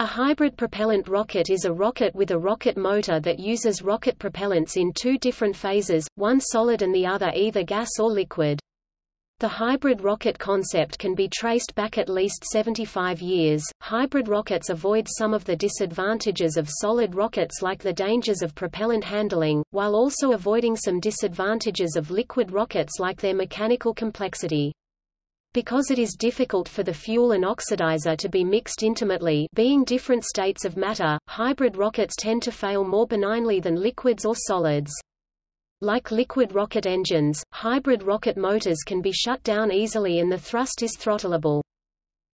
A hybrid propellant rocket is a rocket with a rocket motor that uses rocket propellants in two different phases, one solid and the other either gas or liquid. The hybrid rocket concept can be traced back at least 75 years. Hybrid rockets avoid some of the disadvantages of solid rockets like the dangers of propellant handling, while also avoiding some disadvantages of liquid rockets like their mechanical complexity. Because it is difficult for the fuel and oxidizer to be mixed intimately being different states of matter, hybrid rockets tend to fail more benignly than liquids or solids. Like liquid rocket engines, hybrid rocket motors can be shut down easily and the thrust is throttleable.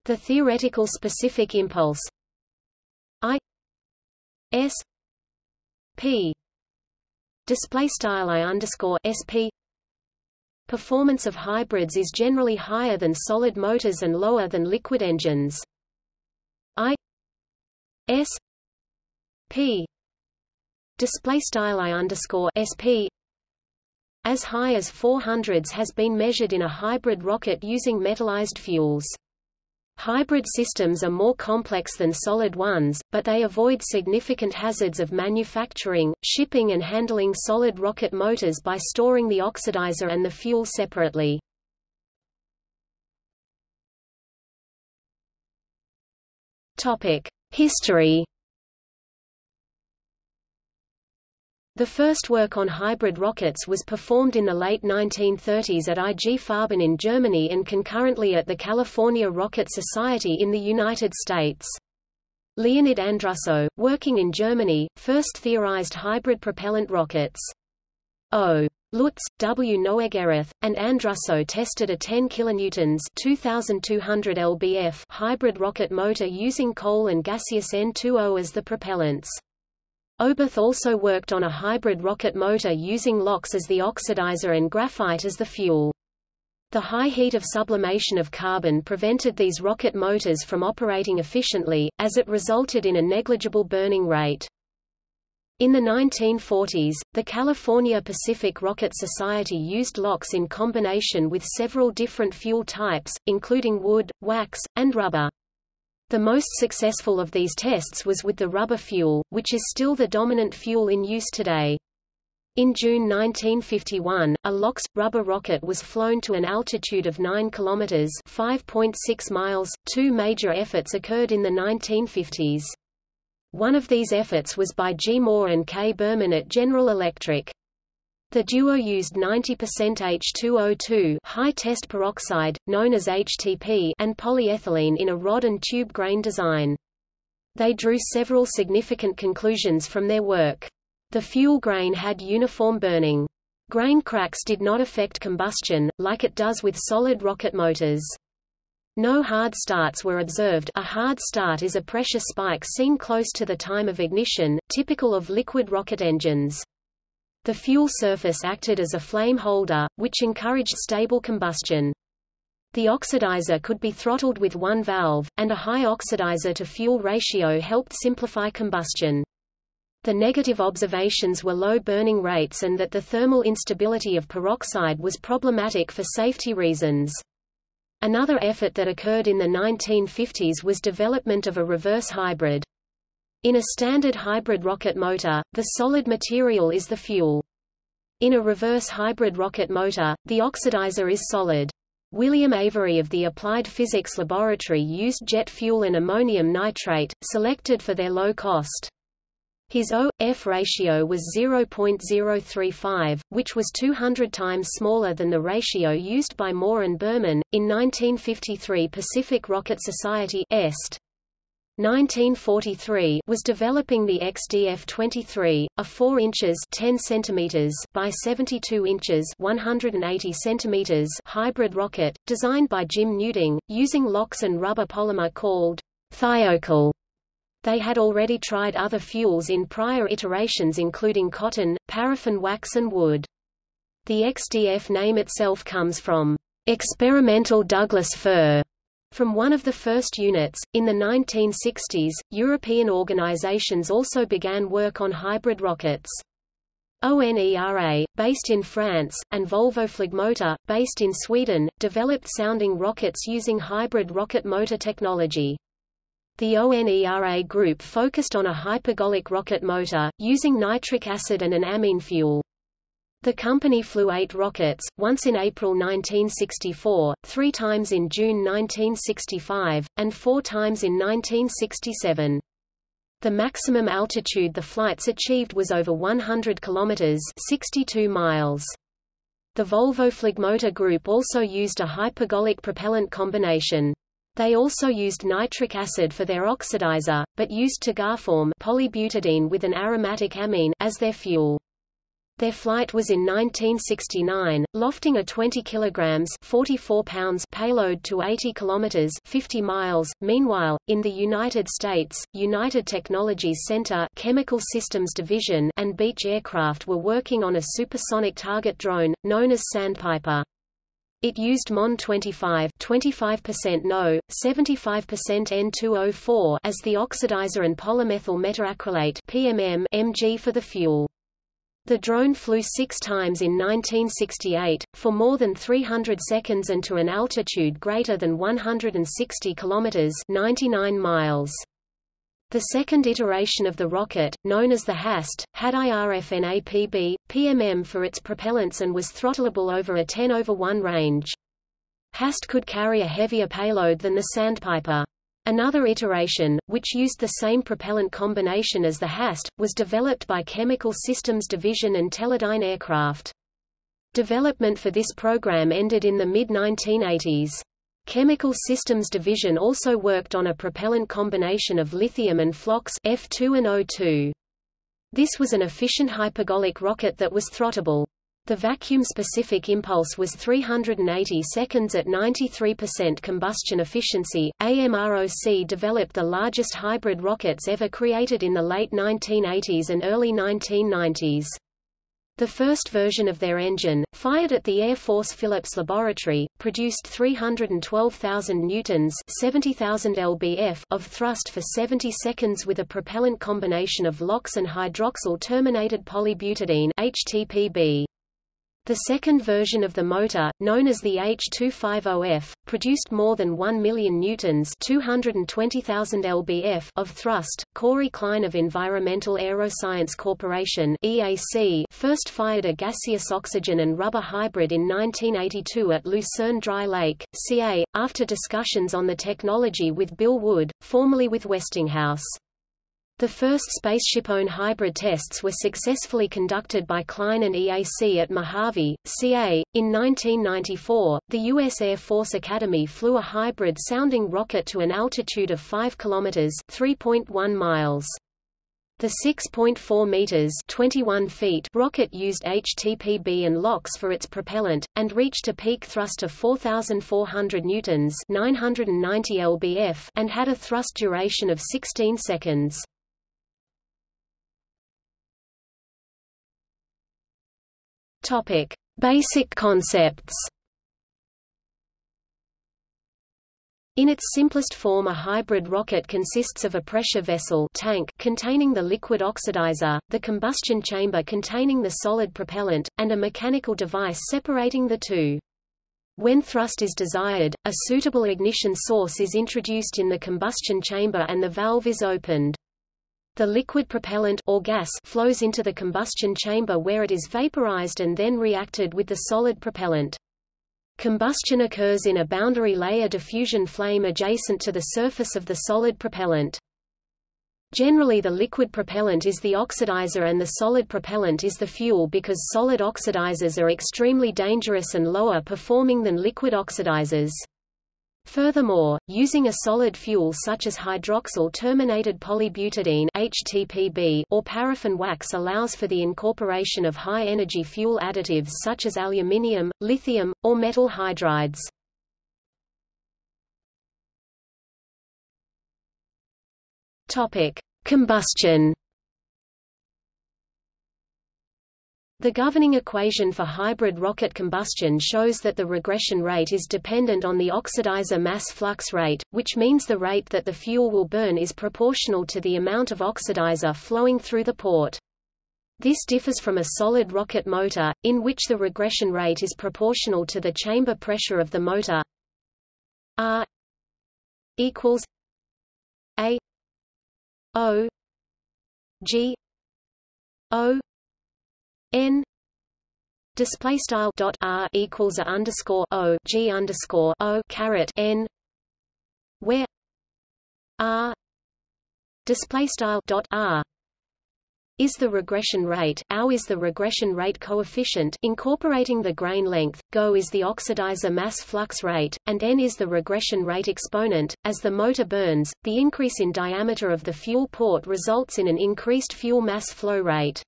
The theoretical specific impulse I S P display style I underscore SP Performance of hybrids is generally higher than solid motors and lower than liquid engines. I S P display style I underscore SP as high as 400s has been measured in a hybrid rocket using metallized fuels. Hybrid systems are more complex than solid ones, but they avoid significant hazards of manufacturing, shipping and handling solid rocket motors by storing the oxidizer and the fuel separately. History The first work on hybrid rockets was performed in the late 1930s at IG Farben in Germany and concurrently at the California Rocket Society in the United States. Leonid Andrussow, working in Germany, first theorized hybrid propellant rockets. O. Lutz, W. Noeggerath, and Andrussow tested a 10 kN 2200 lbf hybrid rocket motor using coal and gaseous N2O as the propellants. Oberth also worked on a hybrid rocket motor using LOX as the oxidizer and graphite as the fuel. The high heat of sublimation of carbon prevented these rocket motors from operating efficiently, as it resulted in a negligible burning rate. In the 1940s, the California Pacific Rocket Society used LOX in combination with several different fuel types, including wood, wax, and rubber. The most successful of these tests was with the rubber fuel, which is still the dominant fuel in use today. In June 1951, a LOX rubber rocket was flown to an altitude of 9 kilometers (5.6 miles). Two major efforts occurred in the 1950s. One of these efforts was by G. Moore and K. Berman at General Electric. The duo used 90% H2O2 high test peroxide, known as HTP and polyethylene in a rod and tube grain design. They drew several significant conclusions from their work. The fuel grain had uniform burning. Grain cracks did not affect combustion, like it does with solid rocket motors. No hard starts were observed a hard start is a pressure spike seen close to the time of ignition, typical of liquid rocket engines. The fuel surface acted as a flame holder, which encouraged stable combustion. The oxidizer could be throttled with one valve, and a high oxidizer-to-fuel ratio helped simplify combustion. The negative observations were low burning rates and that the thermal instability of peroxide was problematic for safety reasons. Another effort that occurred in the 1950s was development of a reverse hybrid. In a standard hybrid rocket motor, the solid material is the fuel. In a reverse hybrid rocket motor, the oxidizer is solid. William Avery of the Applied Physics Laboratory used jet fuel and ammonium nitrate, selected for their low cost. His O-F ratio was 0.035, which was 200 times smaller than the ratio used by Moore and Berman. In 1953 Pacific Rocket Society EST 1943 was developing the XDF-23, a 4 inches 10 centimeters by 72 inches 180 centimeters hybrid rocket, designed by Jim Nuding, using LOX and rubber polymer called Thiokol. They had already tried other fuels in prior iterations including cotton, paraffin wax and wood. The XDF name itself comes from experimental Douglas fir, from one of the first units, in the 1960s, European organizations also began work on hybrid rockets. ONERA, based in France, and Volvo Flygmotor, based in Sweden, developed sounding rockets using hybrid rocket motor technology. The ONERA group focused on a hypergolic rocket motor, using nitric acid and an amine fuel. The company flew eight rockets, once in April 1964, three times in June 1965, and four times in 1967. The maximum altitude the flights achieved was over 100 kilometers (62 miles). The Volvo Flygmotor group also used a hypergolic propellant combination. They also used nitric acid for their oxidizer, but used Tagaform polybutadiene with an aromatic amine as their fuel. Their flight was in 1969, lofting a 20 kilograms 44 pounds payload to 80 kilometers 50 miles. Meanwhile, in the United States, United Technologies Center Chemical Systems Division and Beech Aircraft were working on a supersonic target drone, known as Sandpiper. It used MON 25 25% NO, 75% N2O4 as the oxidizer and polymethyl methacrylate PMM MG for the fuel. The drone flew six times in 1968, for more than 300 seconds and to an altitude greater than 160 kilometers 99 miles. The second iteration of the rocket, known as the HAST, had IRFNAPB, PMM for its propellants and was throttleable over a 10 over 1 range. HAST could carry a heavier payload than the Sandpiper. Another iteration, which used the same propellant combination as the HAST, was developed by Chemical Systems Division and Teledyne Aircraft. Development for this program ended in the mid-1980s. Chemical Systems Division also worked on a propellant combination of lithium and flox F2 and O2. This was an efficient hypergolic rocket that was throttable. The vacuum-specific impulse was 380 seconds at 93% combustion efficiency. AMROC developed the largest hybrid rockets ever created in the late 1980s and early 1990s. The first version of their engine, fired at the Air Force Phillips Laboratory, produced 312,000 newtons (70,000 lbf) of thrust for 70 seconds with a propellant combination of LOX and hydroxyl terminated polybutadiene (HTPB). The second version of the motor, known as the H250F, produced more than 1 million newtons (220,000 lbf) of thrust. Corey Klein of Environmental Aeroscience Corporation (EAC) first fired a gaseous oxygen and rubber hybrid in 1982 at Lucerne Dry Lake, CA, after discussions on the technology with Bill Wood, formerly with Westinghouse. The first SpaceshipOne hybrid tests were successfully conducted by Klein and EAC at Mojave, CA. In 1994, the U.S. Air Force Academy flew a hybrid-sounding rocket to an altitude of 5 km (3.1 miles). The 6.4 meters (21 feet) rocket used HTPB and LOX for its propellant and reached a peak thrust of 4400 newtons (990 lbf) and had a thrust duration of 16 seconds. Topic: Basic concepts. In its simplest form a hybrid rocket consists of a pressure vessel tank containing the liquid oxidizer, the combustion chamber containing the solid propellant, and a mechanical device separating the two. When thrust is desired, a suitable ignition source is introduced in the combustion chamber and the valve is opened. The liquid propellant or gas flows into the combustion chamber where it is vaporized and then reacted with the solid propellant. Combustion occurs in a boundary layer diffusion flame adjacent to the surface of the solid propellant. Generally the liquid propellant is the oxidizer and the solid propellant is the fuel because solid oxidizers are extremely dangerous and lower performing than liquid oxidizers. Furthermore, using a solid fuel such as hydroxyl-terminated polybutadiene (HTPB) or paraffin wax allows for the incorporation of high-energy fuel additives such as aluminium, lithium, or metal hydrides. Combustion The governing equation for hybrid rocket combustion shows that the regression rate is dependent on the oxidizer mass flux rate, which means the rate that the fuel will burn is proportional to the amount of oxidizer flowing through the port. This differs from a solid rocket motor, in which the regression rate is proportional to the chamber pressure of the motor R equals A O G O N display style dot r equals a underscore o g underscore o caret n where r display style dot r is the regression rate, OW is the regression rate coefficient incorporating the grain length, GO is the oxidizer mass flux rate, and N is the regression rate exponent. As the motor burns, the increase in diameter of the fuel port results in an increased fuel mass flow rate.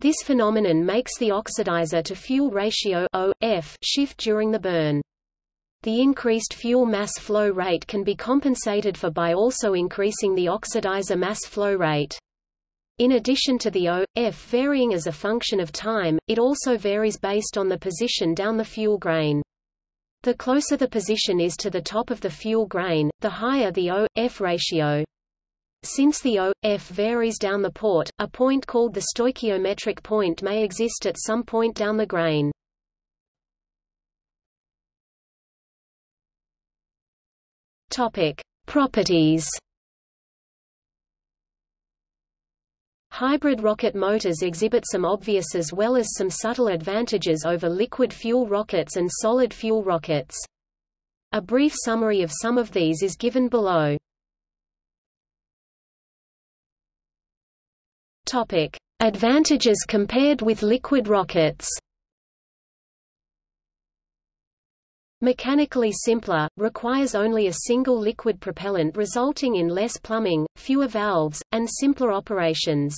This phenomenon makes the oxidizer to fuel ratio o, F shift during the burn. The increased fuel mass flow rate can be compensated for by also increasing the oxidizer mass flow rate. In addition to the O, F varying as a function of time, it also varies based on the position down the fuel grain. The closer the position is to the top of the fuel grain, the higher the O, F ratio. Since the O, F varies down the port, a point called the stoichiometric point may exist at some point down the grain. Topic: Properties. Hybrid rocket motors exhibit some obvious as well as some subtle advantages over liquid fuel rockets and solid fuel rockets. A brief summary of some of these is given below. Topic: Advantages compared with liquid rockets. Mechanically simpler, requires only a single liquid propellant resulting in less plumbing, fewer valves, and simpler operations.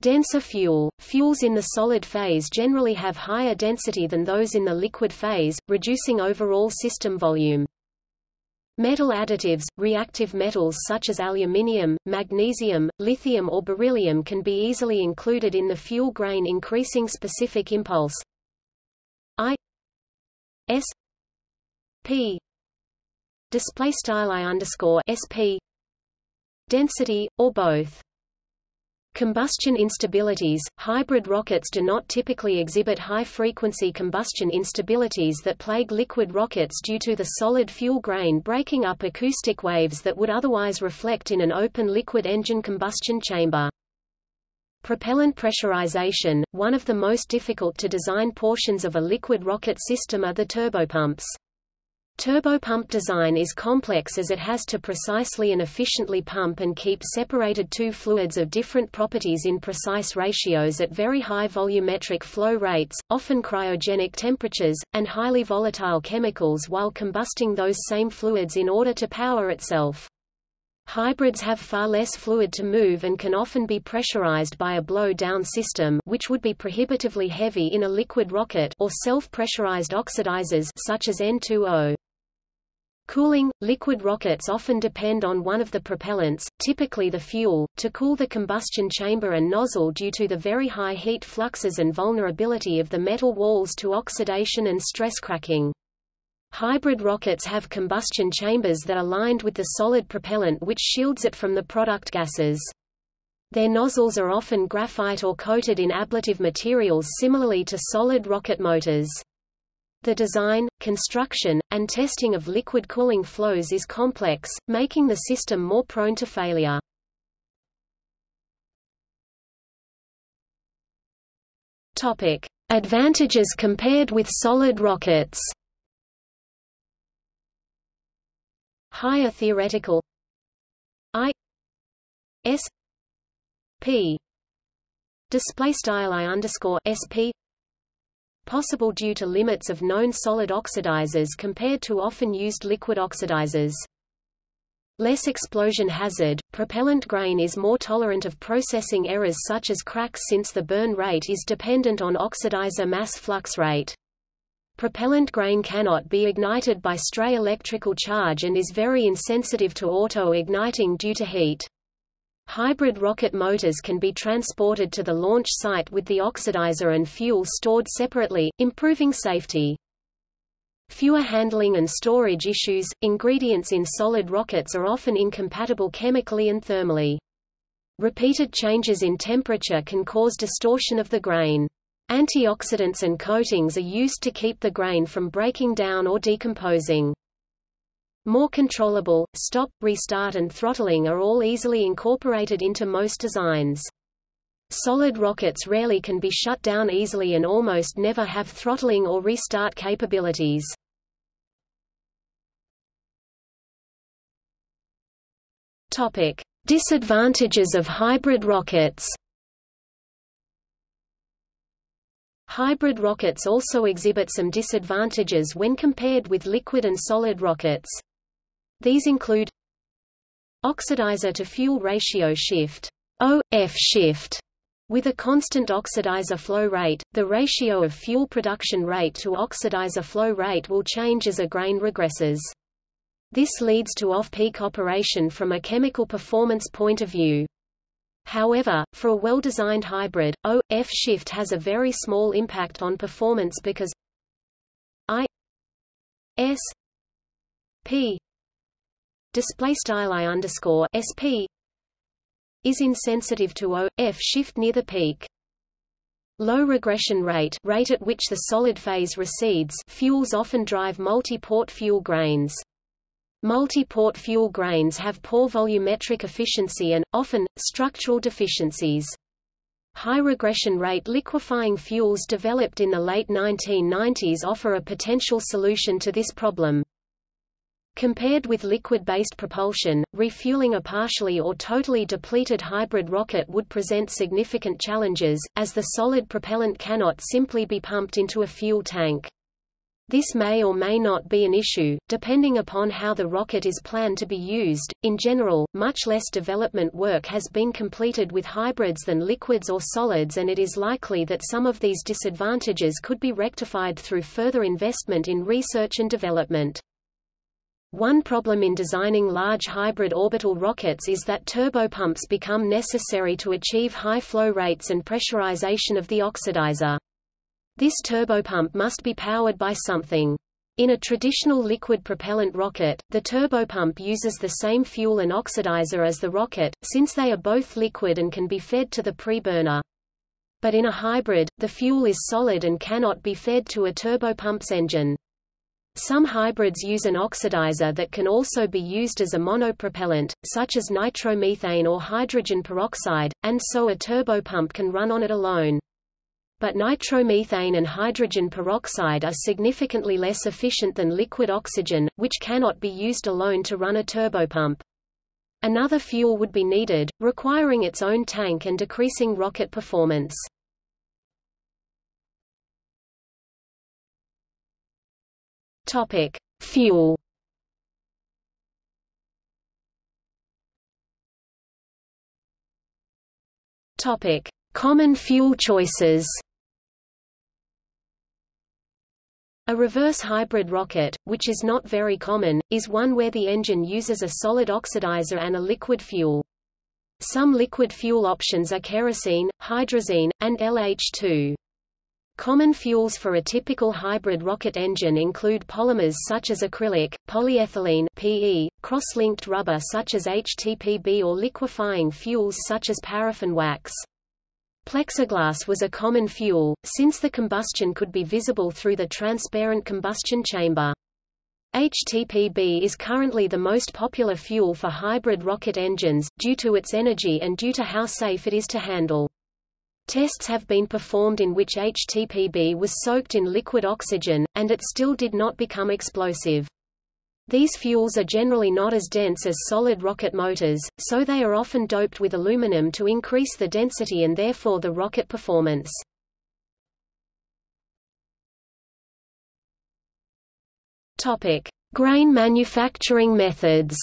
Denser fuel – Fuels in the solid phase generally have higher density than those in the liquid phase, reducing overall system volume. Metal additives, reactive metals such as aluminium, magnesium, lithium or beryllium can be easily included in the fuel grain increasing specific impulse I S P display style I underscore SP density, or both. Combustion instabilities – Hybrid rockets do not typically exhibit high-frequency combustion instabilities that plague liquid rockets due to the solid fuel grain breaking up acoustic waves that would otherwise reflect in an open liquid engine combustion chamber. Propellant pressurization – One of the most difficult to design portions of a liquid rocket system are the turbopumps. Turbopump design is complex as it has to precisely and efficiently pump and keep separated two fluids of different properties in precise ratios at very high volumetric flow rates, often cryogenic temperatures, and highly volatile chemicals while combusting those same fluids in order to power itself. Hybrids have far less fluid to move and can often be pressurized by a blow-down system which would be prohibitively heavy in a liquid rocket or self-pressurized oxidizers such as N2O. Cooling – Liquid rockets often depend on one of the propellants, typically the fuel, to cool the combustion chamber and nozzle due to the very high heat fluxes and vulnerability of the metal walls to oxidation and stress cracking. Hybrid rockets have combustion chambers that are lined with the solid propellant which shields it from the product gases. Their nozzles are often graphite or coated in ablative materials similarly to solid rocket motors. The design, construction, and testing of liquid cooling flows is complex, making the system more prone to failure. Topic: Advantages compared with solid rockets. Higher theoretical. I. S. P. Display style I underscore SP possible due to limits of known solid oxidizers compared to often used liquid oxidizers. Less explosion hazard, propellant grain is more tolerant of processing errors such as cracks since the burn rate is dependent on oxidizer mass flux rate. Propellant grain cannot be ignited by stray electrical charge and is very insensitive to auto-igniting due to heat. Hybrid rocket motors can be transported to the launch site with the oxidizer and fuel stored separately, improving safety. Fewer handling and storage issues – Ingredients in solid rockets are often incompatible chemically and thermally. Repeated changes in temperature can cause distortion of the grain. Antioxidants and coatings are used to keep the grain from breaking down or decomposing. More controllable, stop, restart and throttling are all easily incorporated into most designs. Solid rockets rarely can be shut down easily and almost never have throttling or restart capabilities. Topic: Disadvantages of hybrid rockets. Hybrid rockets also exhibit some disadvantages when compared with liquid and solid rockets. These include oxidizer to fuel ratio shift, OF shift, with a constant oxidizer flow rate, the ratio of fuel production rate to oxidizer flow rate will change as a grain regresses. This leads to off-peak operation from a chemical performance point of view. However, for a well-designed hybrid, O-F shift has a very small impact on performance because I S P display style I underscore SP is insensitive to O-F shift near the peak. Low regression rate rate at which the solid phase recedes fuels often drive multi-port fuel grains. Multi-port fuel grains have poor volumetric efficiency and, often, structural deficiencies. High regression rate liquefying fuels developed in the late 1990s offer a potential solution to this problem. Compared with liquid-based propulsion, refueling a partially or totally depleted hybrid rocket would present significant challenges, as the solid propellant cannot simply be pumped into a fuel tank. This may or may not be an issue, depending upon how the rocket is planned to be used. In general, much less development work has been completed with hybrids than liquids or solids, and it is likely that some of these disadvantages could be rectified through further investment in research and development. One problem in designing large hybrid orbital rockets is that turbopumps become necessary to achieve high flow rates and pressurization of the oxidizer. This turbopump must be powered by something. In a traditional liquid propellant rocket, the turbopump uses the same fuel and oxidizer as the rocket, since they are both liquid and can be fed to the preburner. But in a hybrid, the fuel is solid and cannot be fed to a turbopump's engine. Some hybrids use an oxidizer that can also be used as a monopropellant, such as nitromethane or hydrogen peroxide, and so a turbopump can run on it alone but nitromethane and hydrogen peroxide are significantly less efficient than liquid oxygen, which cannot be used alone to run a turbopump. Another fuel would be needed, requiring its own tank and decreasing rocket performance. Topic: Fuel. Topic: Common fuel choices. A reverse hybrid rocket, which is not very common, is one where the engine uses a solid oxidizer and a liquid fuel. Some liquid fuel options are kerosene, hydrazine, and LH2. Common fuels for a typical hybrid rocket engine include polymers such as acrylic, polyethylene PE, cross-linked rubber such as HTPB or liquefying fuels such as paraffin wax. Plexiglass was a common fuel, since the combustion could be visible through the transparent combustion chamber. HTPB is currently the most popular fuel for hybrid rocket engines, due to its energy and due to how safe it is to handle. Tests have been performed in which HTPB was soaked in liquid oxygen, and it still did not become explosive. These fuels are generally not as dense as solid rocket motors, so they are often doped with aluminum to increase the density and therefore the rocket performance. Grain manufacturing methods.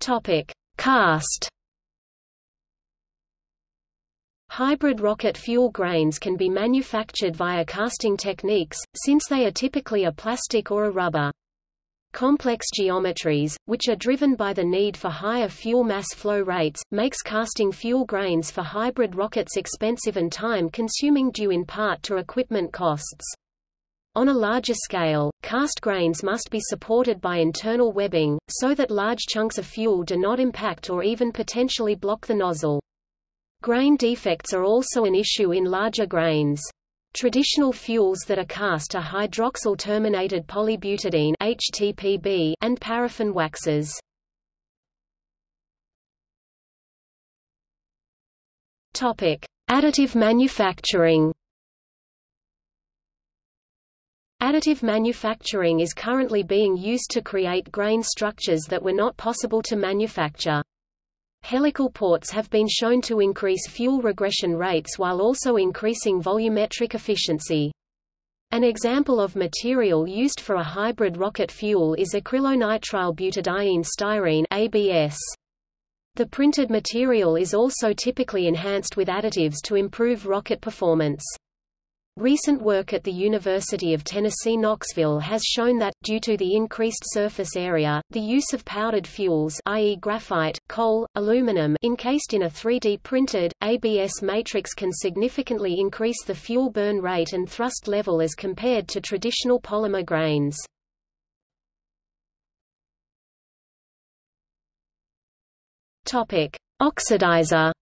Topic: Cast Hybrid rocket fuel grains can be manufactured via casting techniques, since they are typically a plastic or a rubber. Complex geometries, which are driven by the need for higher fuel mass flow rates, makes casting fuel grains for hybrid rockets expensive and time-consuming due in part to equipment costs. On a larger scale, cast grains must be supported by internal webbing, so that large chunks of fuel do not impact or even potentially block the nozzle. Grain defects are also an issue in larger grains. Traditional fuels that are cast are hydroxyl-terminated polybutadiene HTPB and paraffin waxes. Topic: Additive manufacturing. Additive manufacturing is currently being used to create grain structures that were not possible to manufacture. Helical ports have been shown to increase fuel regression rates while also increasing volumetric efficiency. An example of material used for a hybrid rocket fuel is acrylonitrile butadiene styrene ABS. The printed material is also typically enhanced with additives to improve rocket performance. Recent work at the University of Tennessee Knoxville has shown that, due to the increased surface area, the use of powdered fuels i.e. graphite, coal, aluminum encased in a 3D printed, ABS matrix can significantly increase the fuel burn rate and thrust level as compared to traditional polymer grains. Oxidizer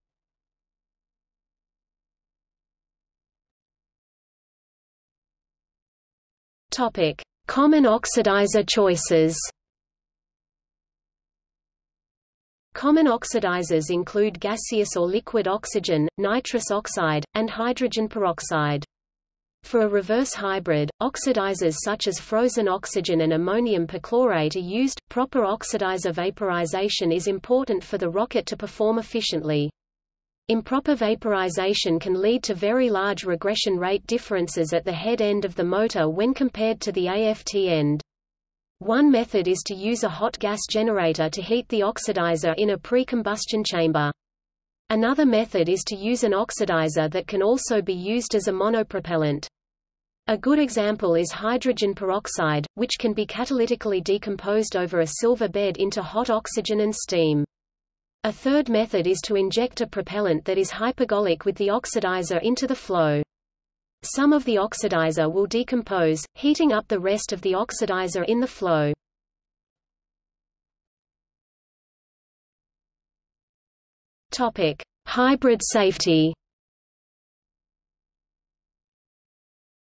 Topic: Common oxidizer choices. Common oxidizers include gaseous or liquid oxygen, nitrous oxide, and hydrogen peroxide. For a reverse hybrid, oxidizers such as frozen oxygen and ammonium perchlorate are used. Proper oxidizer vaporization is important for the rocket to perform efficiently. Improper vaporization can lead to very large regression rate differences at the head end of the motor when compared to the AFT end. One method is to use a hot gas generator to heat the oxidizer in a pre-combustion chamber. Another method is to use an oxidizer that can also be used as a monopropellant. A good example is hydrogen peroxide, which can be catalytically decomposed over a silver bed into hot oxygen and steam. A third method is to inject a propellant that is hypergolic with the oxidizer into the flow. Some of the oxidizer will decompose, heating up the rest of the oxidizer in the flow. Topic: Hybrid safety.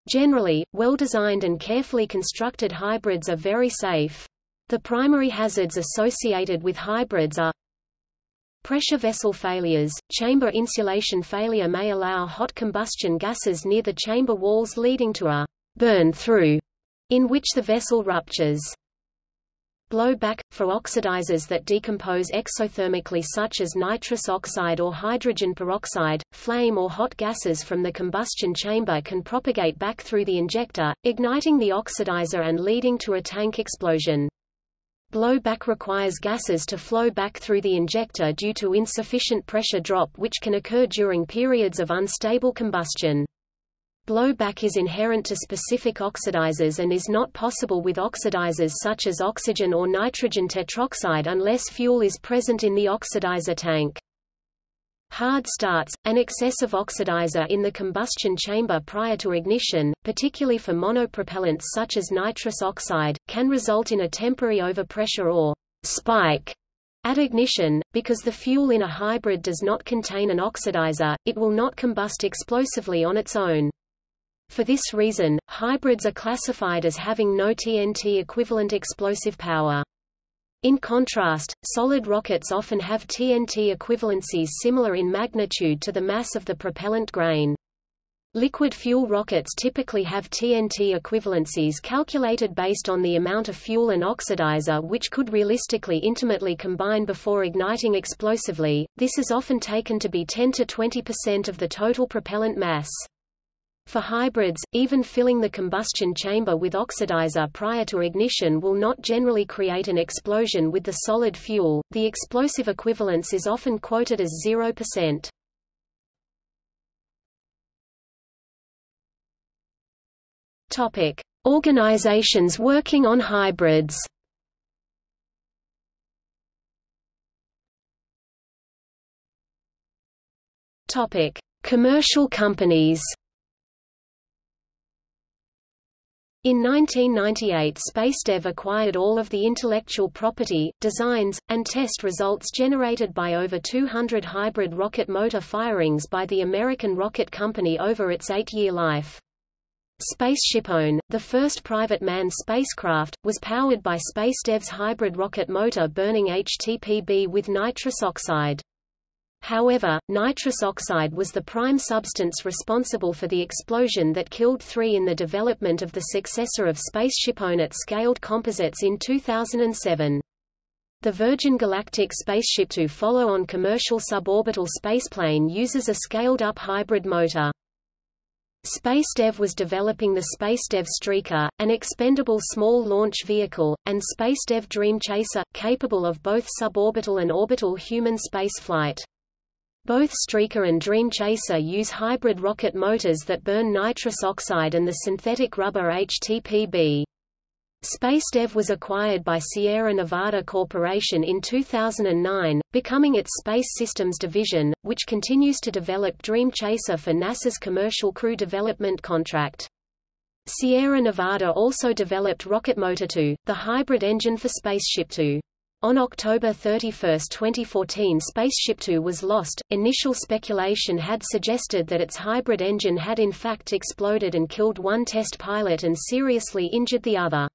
Generally, well-designed and carefully constructed hybrids are very safe. The primary hazards associated with hybrids are Pressure vessel failures, chamber insulation failure may allow hot combustion gases near the chamber walls leading to a burn-through, in which the vessel ruptures. Blowback – For oxidizers that decompose exothermically such as nitrous oxide or hydrogen peroxide, flame or hot gases from the combustion chamber can propagate back through the injector, igniting the oxidizer and leading to a tank explosion. Blowback requires gases to flow back through the injector due to insufficient pressure drop which can occur during periods of unstable combustion. Blowback is inherent to specific oxidizers and is not possible with oxidizers such as oxygen or nitrogen tetroxide unless fuel is present in the oxidizer tank. Hard starts, an excessive oxidizer in the combustion chamber prior to ignition, particularly for monopropellants such as nitrous oxide, can result in a temporary overpressure or spike at ignition, because the fuel in a hybrid does not contain an oxidizer, it will not combust explosively on its own. For this reason, hybrids are classified as having no TNT equivalent explosive power. In contrast, solid rockets often have TNT equivalencies similar in magnitude to the mass of the propellant grain. Liquid fuel rockets typically have TNT equivalencies calculated based on the amount of fuel and oxidizer which could realistically intimately combine before igniting explosively. This is often taken to be 10 to 20% of the total propellant mass. For hybrids, even filling the combustion chamber with oxidizer prior to ignition will not generally create an explosion with the solid fuel. The explosive equivalence is often quoted as 0%. Topic: Organizations working on hybrids. Topic: Commercial companies. In 1998 SpaceDev acquired all of the intellectual property, designs, and test results generated by over 200 hybrid rocket motor firings by the American Rocket Company over its eight-year life. SpaceshipOne, the first private manned spacecraft, was powered by SpaceDev's hybrid rocket motor burning HTPB with nitrous oxide. However, nitrous oxide was the prime substance responsible for the explosion that killed three in the development of the successor of SpaceshipOne at Scaled Composites in 2007. The Virgin Galactic Spaceship Two follow-on commercial suborbital spaceplane uses a scaled-up hybrid motor. SpaceDev was developing the SpaceDev Streaker, an expendable small launch vehicle, and SpaceDev Dream Chaser, capable of both suborbital and orbital human spaceflight. Both Streaker and Dream Chaser use hybrid rocket motors that burn nitrous oxide and the synthetic rubber HTPB. SpaceDev was acquired by Sierra Nevada Corporation in 2009, becoming its Space Systems division, which continues to develop Dream Chaser for NASA's Commercial Crew Development Contract. Sierra Nevada also developed Rocket Motor 2, the hybrid engine for Spaceship 2. On October 31, 2014 Spaceship Two was lost. Initial speculation had suggested that its hybrid engine had in fact exploded and killed one test pilot and seriously injured the other.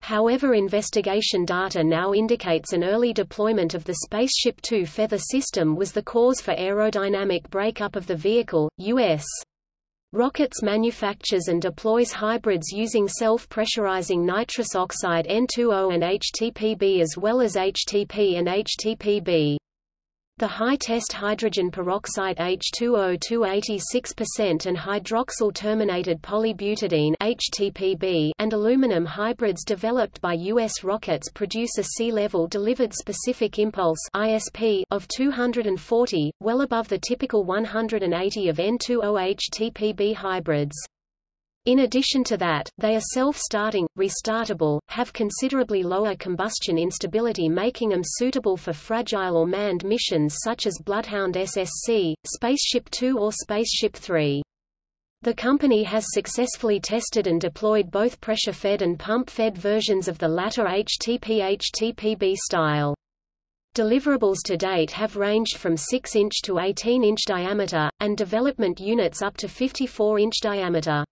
However investigation data now indicates an early deployment of the Spaceship Two feather system was the cause for aerodynamic breakup of the vehicle. U.S. Rockets manufactures and deploys hybrids using self-pressurizing nitrous oxide N2O and HTPB as well as HTP and HTPB. The high-test hydrogen peroxide H2O 286% and hydroxyl-terminated polybutadiene HTPB and aluminum hybrids developed by U.S. rockets produce a sea-level delivered specific impulse ISP of 240, well above the typical 180 of N2O HTPB hybrids. In addition to that, they are self-starting, restartable, have considerably lower combustion instability making them suitable for fragile or manned missions such as Bloodhound SSC, Spaceship Two or Spaceship Three. The company has successfully tested and deployed both pressure-fed and pump-fed versions of the latter HTP-HTPB style. Deliverables to date have ranged from 6-inch to 18-inch diameter, and development units up to 54-inch diameter.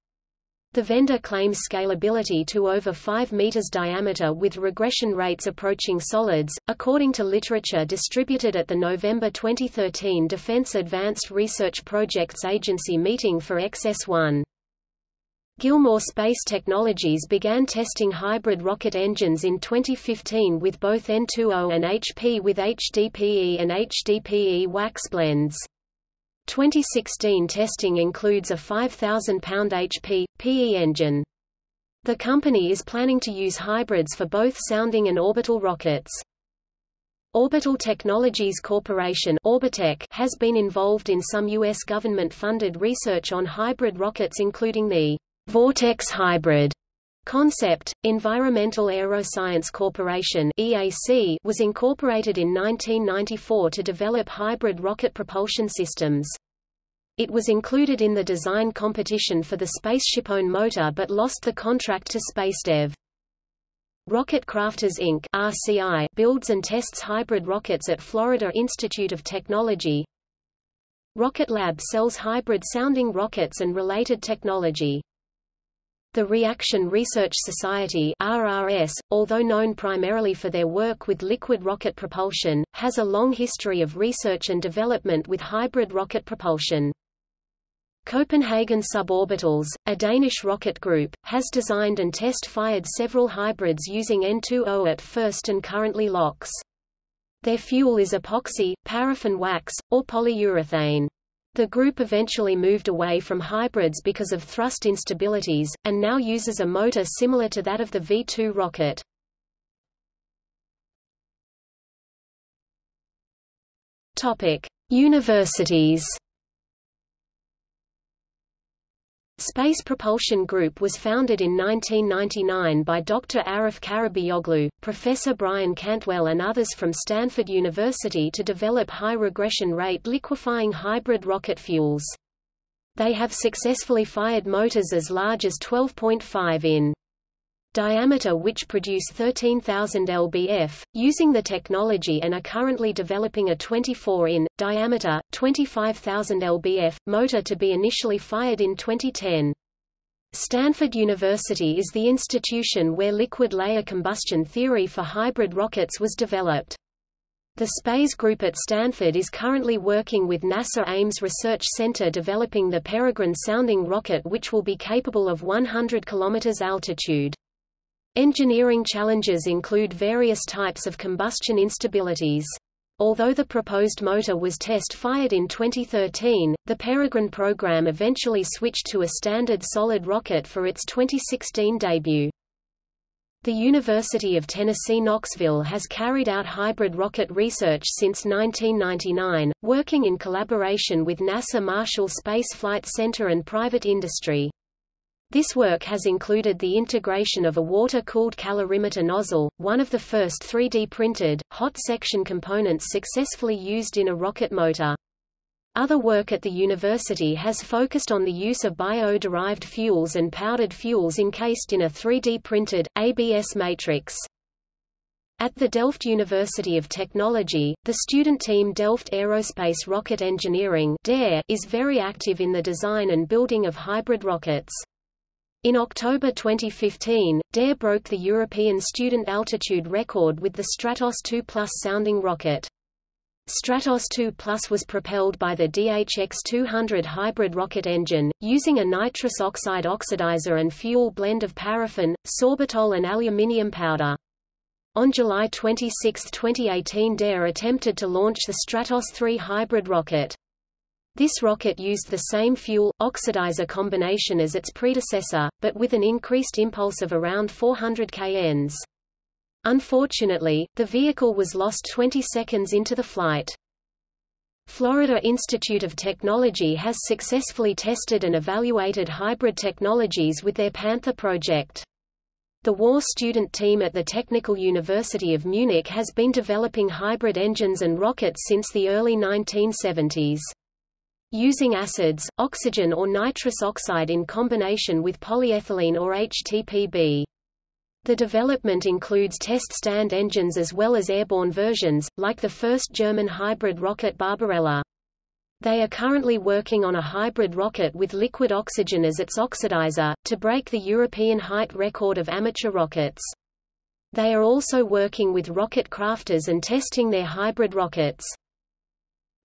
The vendor claims scalability to over 5 meters diameter with regression rates approaching solids, according to literature distributed at the November 2013 Defense Advanced Research Projects Agency meeting for XS-1. Gilmour Space Technologies began testing hybrid rocket engines in 2015 with both N2O and HP with HDPE and HDPE wax blends. 2016 testing includes a 5,000-pound HP, PE engine. The company is planning to use hybrids for both sounding and orbital rockets. Orbital Technologies Corporation ORBITEC has been involved in some U.S. government-funded research on hybrid rockets including the Vortex Hybrid concept. Environmental Aeroscience Corporation EAC was incorporated in 1994 to develop hybrid rocket propulsion systems. It was included in the design competition for the SpaceshipOne motor but lost the contract to SpaceDev. Rocket Crafters Inc. RCI builds and tests hybrid rockets at Florida Institute of Technology. Rocket Lab sells hybrid-sounding rockets and related technology. The Reaction Research Society RRS, although known primarily for their work with liquid rocket propulsion, has a long history of research and development with hybrid rocket propulsion. Copenhagen Suborbitals, a Danish rocket group, has designed and test-fired several hybrids using N2O at first and currently LOX. Their fuel is epoxy, paraffin wax, or polyurethane. The group eventually moved away from hybrids because of thrust instabilities, and now uses a motor similar to that of the V-2 rocket. Universities. Space Propulsion Group was founded in 1999 by Dr. Arif Karabeyoglu, Professor Brian Cantwell and others from Stanford University to develop high-regression rate liquefying hybrid rocket fuels. They have successfully fired motors as large as 12.5 in diameter which produce 13,000 lbf, using the technology and are currently developing a 24 in, diameter, 25,000 lbf, motor to be initially fired in 2010. Stanford University is the institution where liquid layer combustion theory for hybrid rockets was developed. The SPACE group at Stanford is currently working with NASA Ames Research Center developing the Peregrine sounding rocket which will be capable of 100 km altitude. Engineering challenges include various types of combustion instabilities. Although the proposed motor was test-fired in 2013, the Peregrine program eventually switched to a standard solid rocket for its 2016 debut. The University of Tennessee Knoxville has carried out hybrid rocket research since 1999, working in collaboration with NASA Marshall Space Flight Center and private industry. This work has included the integration of a water-cooled calorimeter nozzle, one of the first 3D-printed, hot section components successfully used in a rocket motor. Other work at the university has focused on the use of bio-derived fuels and powdered fuels encased in a 3D-printed, ABS matrix. At the Delft University of Technology, the student team Delft Aerospace Rocket Engineering is very active in the design and building of hybrid rockets. In October 2015, DARE broke the European student altitude record with the Stratos 2 Plus sounding rocket. Stratos 2 Plus was propelled by the DHX-200 hybrid rocket engine, using a nitrous oxide oxidizer and fuel blend of paraffin, sorbitol and aluminium powder. On July 26, 2018 DARE attempted to launch the Stratos 3 hybrid rocket. This rocket used the same fuel, oxidizer combination as its predecessor, but with an increased impulse of around 400 kNs. Unfortunately, the vehicle was lost 20 seconds into the flight. Florida Institute of Technology has successfully tested and evaluated hybrid technologies with their Panther project. The WARR student team at the Technical University of Munich has been developing hybrid engines and rockets since the early 1970s. Using acids, oxygen or nitrous oxide in combination with polyethylene or HTPB. The development includes test stand engines as well as airborne versions, like the first German hybrid rocket Barbarella. They are currently working on a hybrid rocket with liquid oxygen as its oxidizer, to break the European height record of amateur rockets. They are also working with Rocketcrafters and testing their hybrid rockets.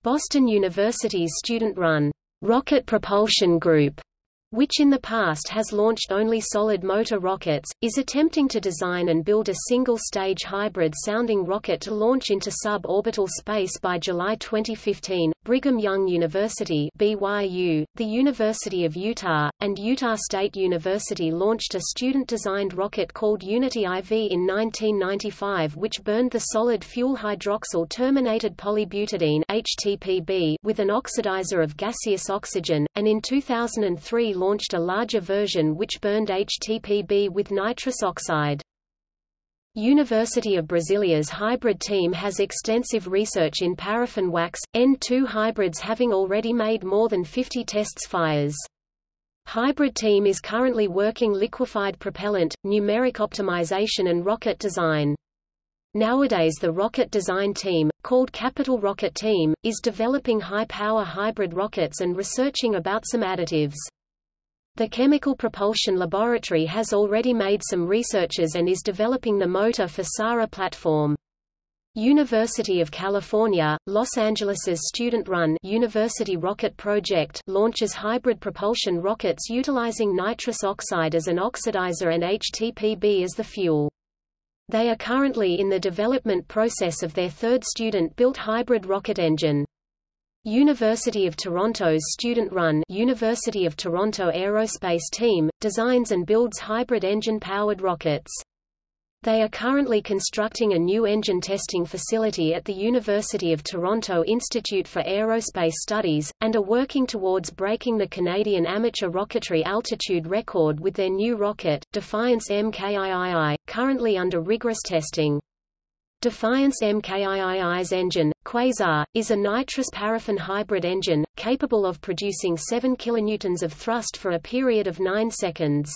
Boston University's student-run Rocket Propulsion Group which in the past has launched only solid motor rockets, is attempting to design and build a single-stage hybrid-sounding rocket to launch into suborbital space by July 2015. Brigham Young University (BYU), the University of Utah, and Utah State University launched a student-designed rocket called Unity IV in 1995 which burned the solid fuel hydroxyl terminated polybutadiene (HTPB) with an oxidizer of gaseous oxygen, and in 2003 launched a larger version which burned HTPB with nitrous oxide. University of Brasilia's hybrid team has extensive research in paraffin wax, N2 hybrids having already made more than 50 tests fires. Hybrid team is currently working liquefied propellant, numeric optimization and rocket design. Nowadays the rocket design team, called Capital Rocket Team, is developing high-power hybrid rockets and researching about some additives. The Chemical Propulsion Laboratory has already made some researches and is developing the motor for SARA platform. University of California, Los Angeles's student-run University Rocket Project launches hybrid propulsion rockets utilizing nitrous oxide as an oxidizer and HTPB as the fuel. They are currently in the development process of their third student-built hybrid rocket engine. University of Toronto's student-run University of Toronto Aerospace Team, designs and builds hybrid engine-powered rockets. They are currently constructing a new engine testing facility at the University of Toronto Institute for Aerospace Studies, and are working towards breaking the Canadian amateur rocketry altitude record with their new rocket, Defiance MKIII, currently under rigorous testing. Defiance MKIII's engine, Quasar, is a nitrous-paraffin hybrid engine, capable of producing 7 kN of thrust for a period of 9 seconds.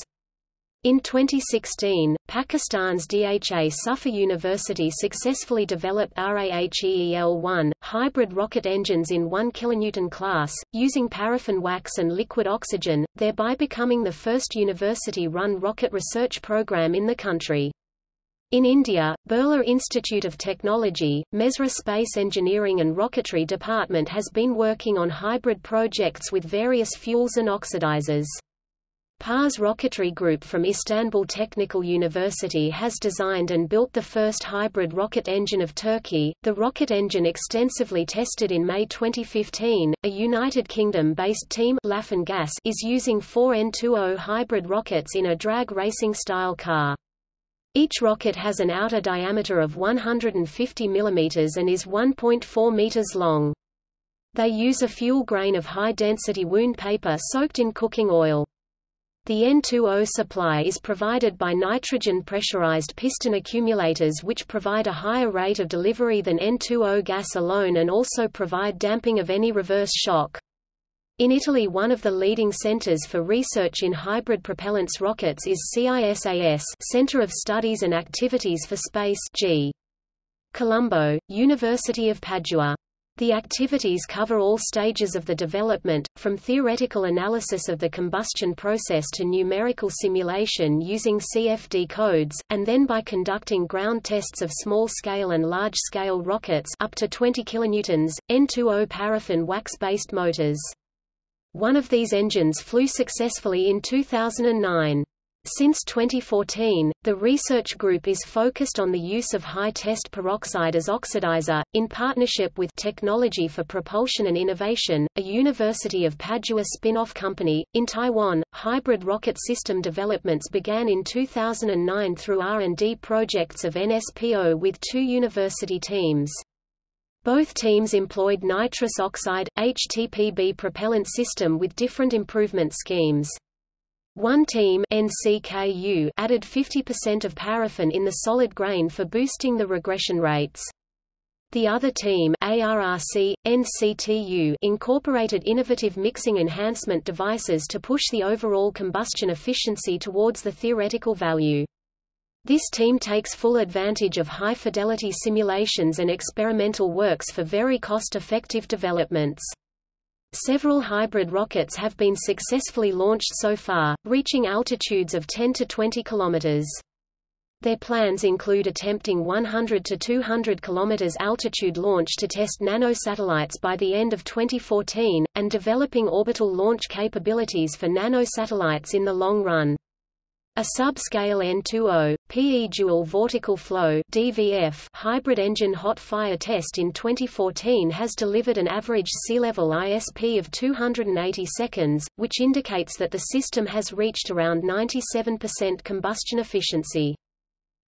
In 2016, Pakistan's DHA Suffa University successfully developed RAHEEL-1, hybrid rocket engines in 1 kN class, using paraffin wax and liquid oxygen, thereby becoming the first university-run rocket research program in the country. In India, Birla Institute of Technology, Mesra Space Engineering and Rocketry Department has been working on hybrid projects with various fuels and oxidizers. Pars Rocketry Group from Istanbul Technical University has designed and built the first hybrid rocket engine of Turkey. The rocket engine extensively tested in May 2015. A United Kingdom-based team Gas is using four N2O hybrid rockets in a drag racing style car. Each rocket has an outer diameter of 150 mm and is 1.4 meters long. They use a fuel grain of high-density wound paper soaked in cooking oil. The N2O supply is provided by nitrogen pressurized piston accumulators which provide a higher rate of delivery than N2O gas alone and also provide damping of any reverse shock. In Italy one of the leading centers for research in hybrid propellants rockets is CISAS Center of Studies and Activities for Space G. Colombo, University of Padua. The activities cover all stages of the development, from theoretical analysis of the combustion process to numerical simulation using CFD codes, and then by conducting ground tests of small-scale and large-scale rockets up to 20 kilonewtons, N2O paraffin wax-based motors. One of these engines flew successfully in 2009. Since 2014, the research group is focused on the use of high-test peroxide as oxidizer, in partnership with Technology for Propulsion and Innovation, a University of Padua spin-off company. In Taiwan, hybrid rocket system developments began in 2009 through R&D projects of NSPO with two university teams. Both teams employed nitrous oxide, HTPB propellant system with different improvement schemes. One team NCKU added 50% of paraffin in the solid grain for boosting the regression rates. The other team ARRC, NCTU incorporated innovative mixing enhancement devices to push the overall combustion efficiency towards the theoretical value. This team takes full advantage of high-fidelity simulations and experimental works for very cost-effective developments. Several hybrid rockets have been successfully launched so far, reaching altitudes of 10 to 20 kilometers. Their plans include attempting 100 to 200 km altitude launch to test nanosatellites by the end of 2014, and developing orbital launch capabilities for nanosatellites in the long run. A subscale N2O, PE dual vortical flow DVF hybrid engine hot fire test in 2014 has delivered an average sea level ISP of 280 seconds, which indicates that the system has reached around 97% combustion efficiency.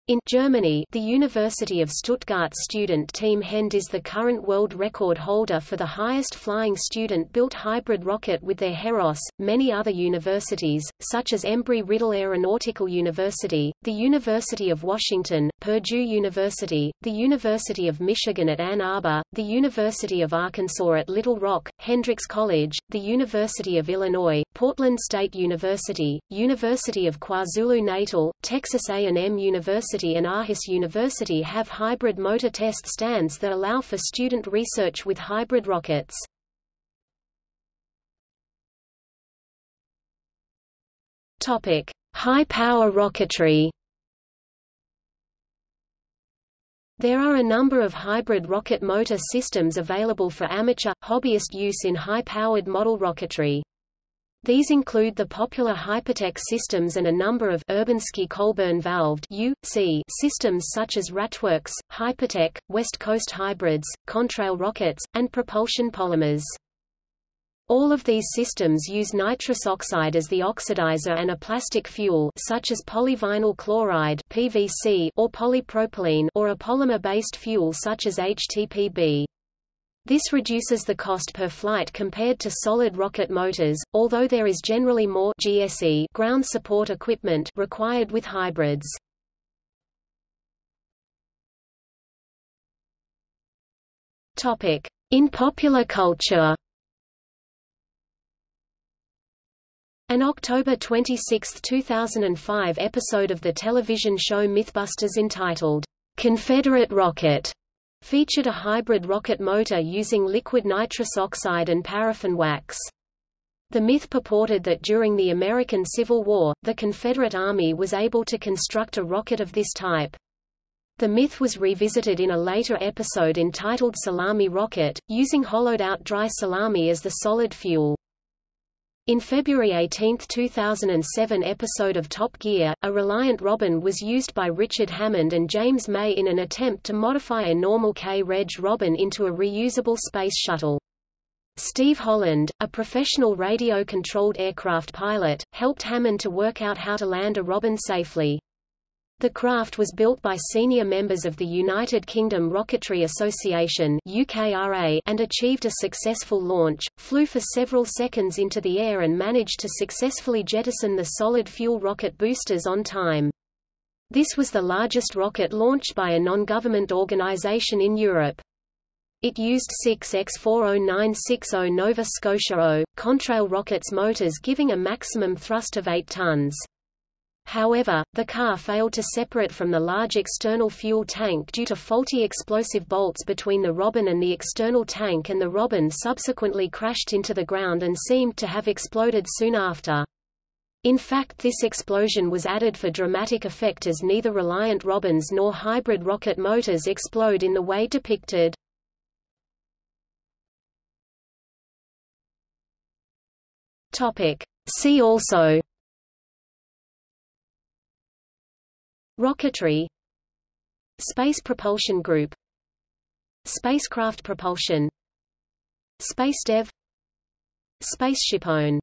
In Germany, the University of Stuttgart student team HyEnD is the current world record holder for the highest flying student-built hybrid rocket with their Heros. Many other universities, such as Embry-Riddle Aeronautical University, the University of Washington, Purdue University, the University of Michigan at Ann Arbor, the University of Arkansas at Little Rock, Hendrix College, the University of Illinois, Portland State University, University of KwaZulu-Natal, Texas A&M University University and Aarhus University have hybrid motor test stands that allow for student research with hybrid rockets. Topic: High-power rocketry. There are a number of hybrid rocket motor systems available for amateur, hobbyist use in high-powered model rocketry. These include the popular HyperTEK systems and a number of Urbanski Colburn valved UC systems such as RATTWorks, HyperTEK, West Coast Hybrids, Contrail rockets, and propulsion polymers. All of these systems use nitrous oxide as the oxidizer and a plastic fuel such as polyvinyl chloride PVC or polypropylene or a polymer-based fuel such as HTPB. This reduces the cost per flight compared to solid rocket motors, although there is generally more GSE ground support equipment required with hybrids. Topic: In popular culture. An October 26, 2005 episode of the television show Mythbusters entitled, Confederate Rocket, featured a hybrid rocket motor using liquid nitrous oxide and paraffin wax. The myth purported that during the American Civil War, the Confederate Army was able to construct a rocket of this type. The myth was revisited in a later episode entitled Salami Rocket, using hollowed-out dry salami as the solid fuel. In February 18, 2007 episode of Top Gear, a Reliant Robin was used by Richard Hammond and James May in an attempt to modify a normal K-Reg Robin into a reusable space shuttle. Steve Holland, a professional radio-controlled aircraft pilot, helped Hammond to work out how to land a Robin safely. The craft was built by senior members of the United Kingdom Rocketry Association and achieved a successful launch, flew for several seconds into the air and managed to successfully jettison the solid-fuel rocket boosters on time. This was the largest rocket launched by a non-government organisation in Europe. It used 6X40960 Nova Scotia O, Contrail rockets motors giving a maximum thrust of 8 tons. However, the car failed to separate from the large external fuel tank due to faulty explosive bolts between the Robin and the external tank and the Robin subsequently crashed into the ground and seemed to have exploded soon after. In fact this explosion was added for dramatic effect as neither Reliant Robins nor hybrid rocket motors explode in the way depicted. See also Rocketry. Space Propulsion Group. Spacecraft propulsion. SpaceDev. Spaceship Own